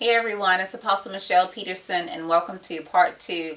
Hey everyone, it's Apostle Michelle Peterson and welcome to part two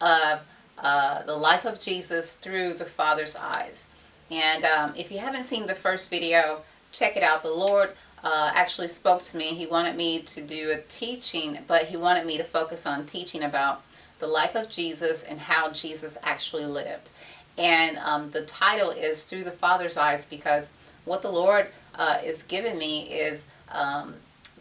of uh, the life of Jesus through the Father's eyes. And um, if you haven't seen the first video, check it out. The Lord uh, actually spoke to me. He wanted me to do a teaching, but he wanted me to focus on teaching about the life of Jesus and how Jesus actually lived. And um, the title is Through the Father's Eyes because what the Lord uh, is giving me is um,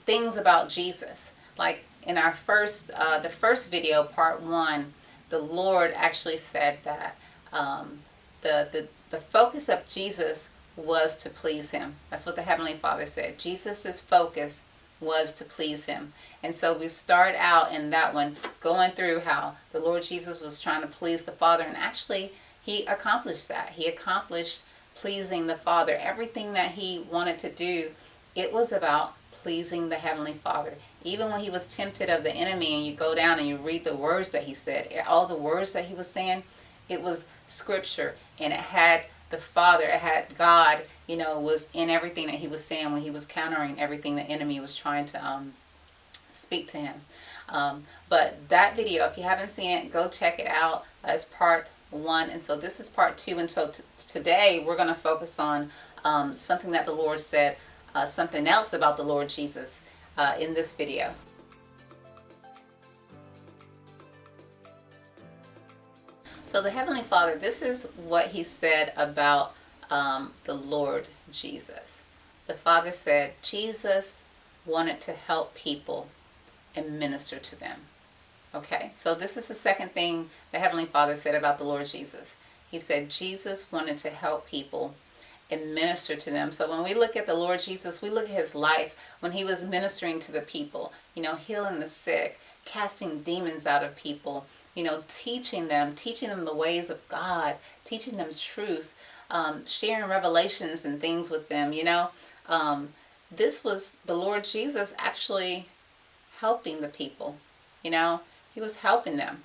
things about Jesus. Like in our first, uh, the first video, part one, the Lord actually said that um, the, the, the focus of Jesus was to please him. That's what the Heavenly Father said. Jesus's focus was to please him. And so we start out in that one going through how the Lord Jesus was trying to please the Father and actually he accomplished that. He accomplished pleasing the Father. Everything that he wanted to do, it was about pleasing the Heavenly Father. Even when he was tempted of the enemy and you go down and you read the words that he said, all the words that he was saying, it was scripture and it had the Father, it had God, you know, was in everything that he was saying when he was countering everything the enemy was trying to um, speak to him. Um, but that video, if you haven't seen it, go check it out as part one. And so this is part two. And so today we're going to focus on um, something that the Lord said uh, something else about the Lord Jesus uh, in this video. So the Heavenly Father, this is what he said about um, the Lord Jesus. The Father said Jesus wanted to help people and minister to them. Okay, so this is the second thing the Heavenly Father said about the Lord Jesus. He said Jesus wanted to help people and minister to them. So when we look at the Lord Jesus, we look at his life when he was ministering to the people, you know, healing the sick, casting demons out of people, you know, teaching them, teaching them the ways of God, teaching them truth, um, sharing revelations and things with them, you know. Um, this was the Lord Jesus actually helping the people, you know, he was helping them.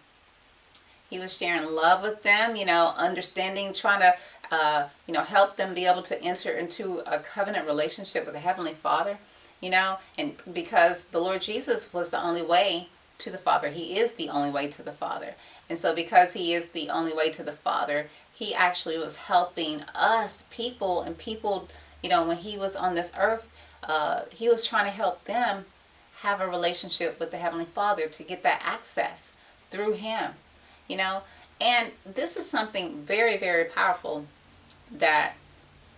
He was sharing love with them, you know, understanding, trying to uh, you know, help them be able to enter into a covenant relationship with the Heavenly Father, you know, and because the Lord Jesus was the only way to the Father. He is the only way to the Father. And so because he is the only way to the Father, he actually was helping us people and people, you know, when he was on this earth, uh, he was trying to help them have a relationship with the Heavenly Father to get that access through him, you know. And this is something very, very powerful that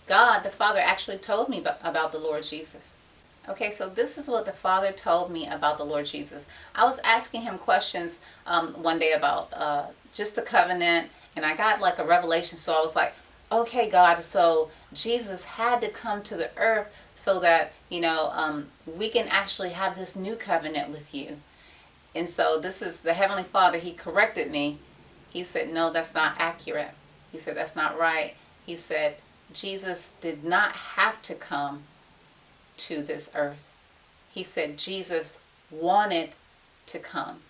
God, the Father, actually told me about the Lord Jesus. Okay, so this is what the Father told me about the Lord Jesus. I was asking him questions um, one day about uh, just the covenant, and I got like a revelation. So I was like, okay, God, so Jesus had to come to the earth so that, you know, um, we can actually have this new covenant with you. And so this is the Heavenly Father. He corrected me. He said, no, that's not accurate. He said, that's not right he said, Jesus did not have to come to this earth. He said Jesus wanted to come.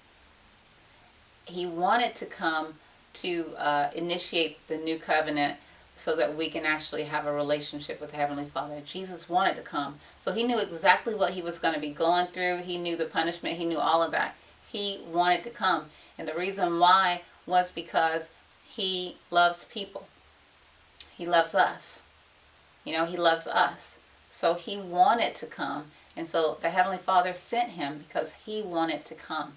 He wanted to come to uh, initiate the new covenant so that we can actually have a relationship with Heavenly Father. Jesus wanted to come. So he knew exactly what he was going to be going through. He knew the punishment. He knew all of that. He wanted to come. And the reason why was because he loves people. He loves us. You know, he loves us. So he wanted to come. And so the Heavenly Father sent him because he wanted to come.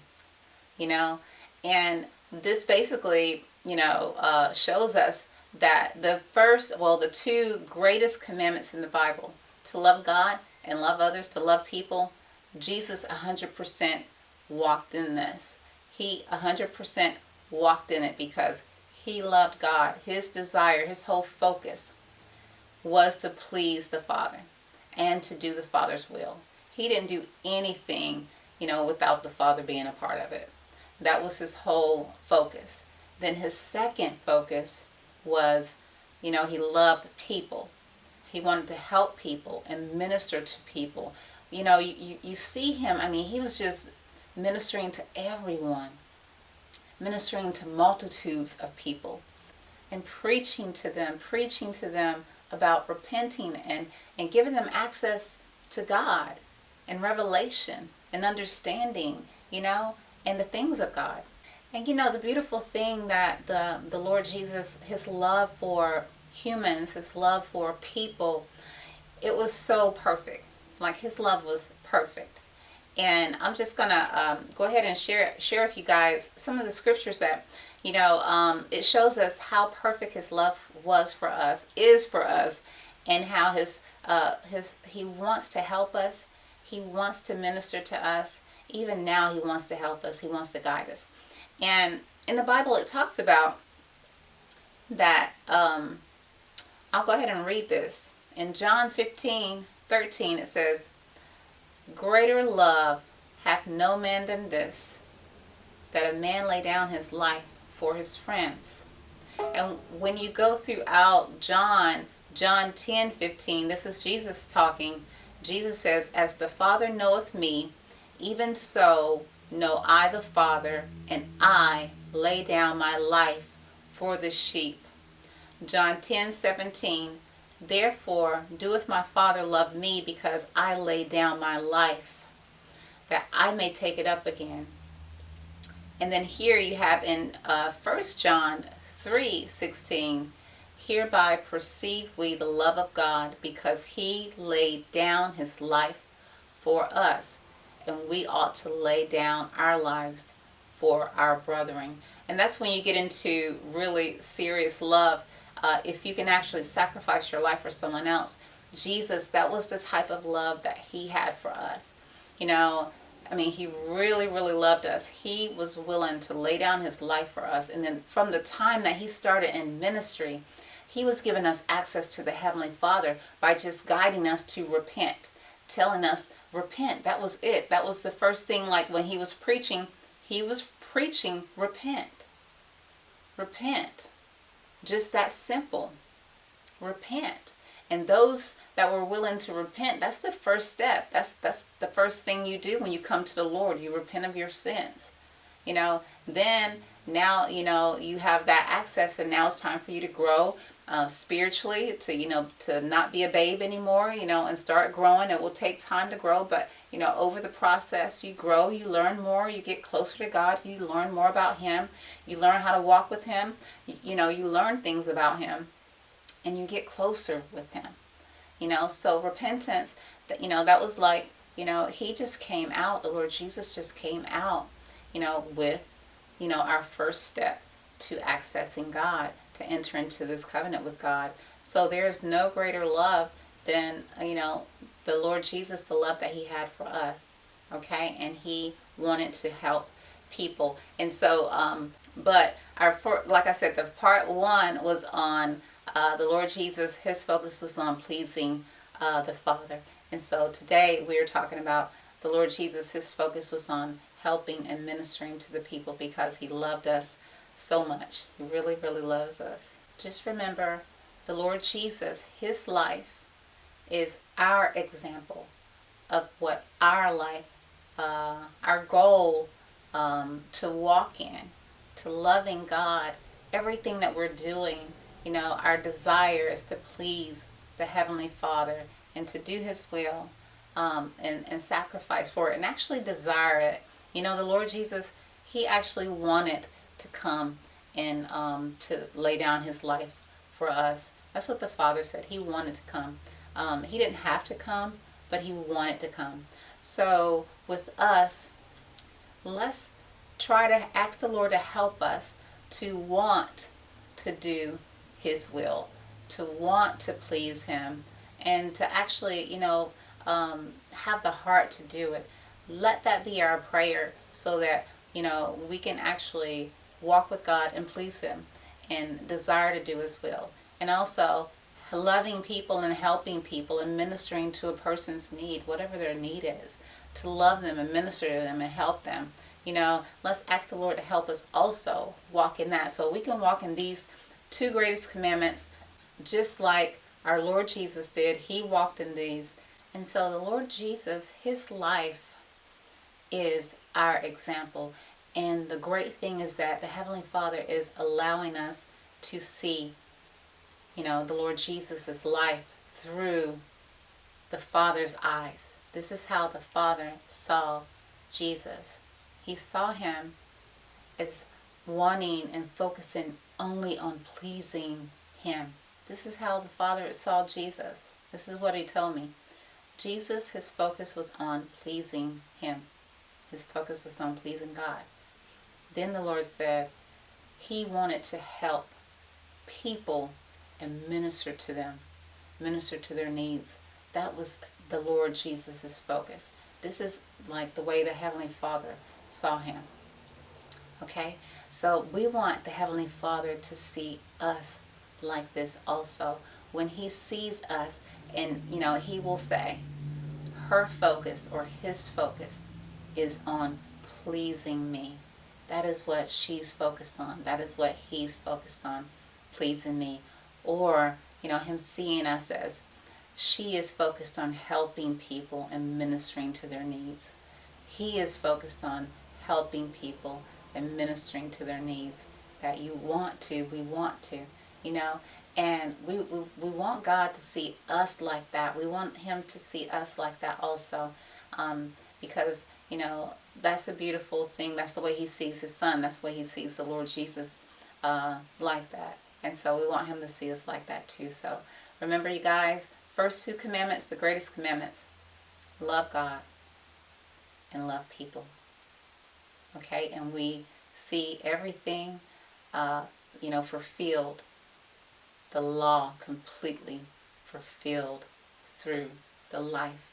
You know, and this basically, you know, uh, shows us that the first, well, the two greatest commandments in the Bible, to love God and love others, to love people, Jesus 100% walked in this. He 100% walked in it because he loved God. His desire, his whole focus was to please the Father and to do the Father's will. He didn't do anything, you know, without the Father being a part of it. That was his whole focus. Then his second focus was, you know, he loved people. He wanted to help people and minister to people. You know, you, you see him, I mean, he was just ministering to everyone ministering to multitudes of people and preaching to them, preaching to them about repenting and, and giving them access to God and revelation. and understanding, you know, and the things of God. And you know, the beautiful thing that the, the Lord Jesus, his love for humans, his love for people, it was so perfect. Like his love was perfect. And I'm just gonna um, go ahead and share share with you guys some of the scriptures that you know um, it shows us how perfect his love was for us, is for us, and how his uh, his he wants to help us. He wants to minister to us. Even now, he wants to help us. He wants to guide us. And in the Bible, it talks about that. Um, I'll go ahead and read this. In John 15 13, it says, Greater love hath no man than this, that a man lay down his life for his friends. And when you go throughout John, John 10 15, this is Jesus talking. Jesus says, As the Father knoweth me, even so know I the Father, and I lay down my life for the sheep. John 10 17, Therefore doeth my Father love me, because I lay down my life, that I may take it up again. And then here you have in uh, 1 John 3 16, Hereby perceive we the love of God, because he laid down his life for us and we ought to lay down our lives for our brethren. And that's when you get into really serious love. Uh, if you can actually sacrifice your life for someone else. Jesus, that was the type of love that he had for us. You know, I mean, he really, really loved us. He was willing to lay down his life for us. And then from the time that he started in ministry, he was giving us access to the Heavenly Father by just guiding us to repent, telling us repent. That was it. That was the first thing, like when he was preaching, he was preaching repent. Repent. Just that simple. Repent. And those that were willing to repent, that's the first step. That's that's the first thing you do when you come to the Lord. You repent of your sins. You know, then now, you know, you have that access and now it's time for you to grow uh, spiritually to you know to not be a babe anymore you know and start growing. It will take time to grow but you know over the process you grow you learn more you get closer to god you learn more about him you learn how to walk with him you, you know you learn things about him and you get closer with him you know. So repentance that you know that was like you know he just came out the lord jesus just came out you know with you know our first step to accessing god to enter into this covenant with God. So there's no greater love than, you know, the Lord Jesus, the love that he had for us. Okay. And he wanted to help people. And so, um, but our, for, like I said, the part one was on uh, the Lord Jesus. His focus was on pleasing uh, the Father. And so today we are talking about the Lord Jesus. His focus was on helping and ministering to the people because he loved us so much. He really, really loves us. Just remember the Lord Jesus, his life is our example of what our life, uh, our goal um, to walk in, to loving God, everything that we're doing, you know, our desire is to please the Heavenly Father and to do His will um, and, and sacrifice for it and actually desire it. You know, the Lord Jesus, He actually wanted to come and um, to lay down his life for us. That's what the Father said. He wanted to come. Um, he didn't have to come, but he wanted to come. So with us, let's try to ask the Lord to help us to want to do his will, to want to please him, and to actually, you know, um, have the heart to do it. Let that be our prayer so that, you know, we can actually walk with God and please Him and desire to do His will. And also loving people and helping people and ministering to a person's need, whatever their need is, to love them and minister to them and help them. You know, let's ask the Lord to help us also walk in that so we can walk in these two greatest commandments just like our Lord Jesus did. He walked in these. And so the Lord Jesus, his life is our example. And the great thing is that the Heavenly Father is allowing us to see, you know, the Lord Jesus' life through the Father's eyes. This is how the Father saw Jesus. He saw him as wanting and focusing only on pleasing him. This is how the Father saw Jesus. This is what he told me. Jesus, his focus was on pleasing him. His focus was on pleasing God. Then the Lord said he wanted to help people and minister to them, minister to their needs. That was the Lord Jesus' focus. This is like the way the Heavenly Father saw him. Okay? So we want the Heavenly Father to see us like this also. When He sees us, and you know, He will say, her focus or his focus is on pleasing me. That is what she's focused on. That is what he's focused on, pleasing me. Or, you know, him seeing us as she is focused on helping people and ministering to their needs. He is focused on helping people and ministering to their needs. That you want to, we want to, you know. And we, we, we want God to see us like that. We want Him to see us like that also. Um, because, you know, that's a beautiful thing. That's the way He sees His Son. That's the way He sees the Lord Jesus uh, like that. And so we want Him to see us like that too. So remember, you guys, first two commandments, the greatest commandments love God and love people. Okay? And we see everything, uh, you know, fulfilled the law completely fulfilled through the life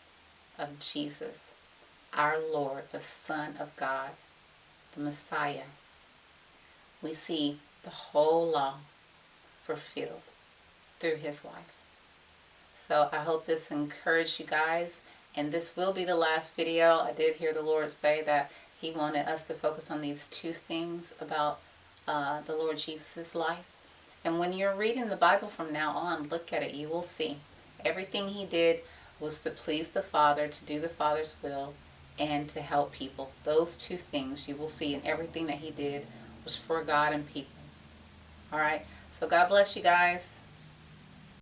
of Jesus, our Lord, the Son of God, the Messiah. We see the whole law fulfilled through his life. So I hope this encouraged you guys. And this will be the last video. I did hear the Lord say that he wanted us to focus on these two things about uh, the Lord Jesus' life. And when you're reading the Bible from now on, look at it, you will see. Everything he did was to please the Father, to do the Father's will, and to help people. Those two things you will see in everything that he did was for God and people. All right. So God bless you guys.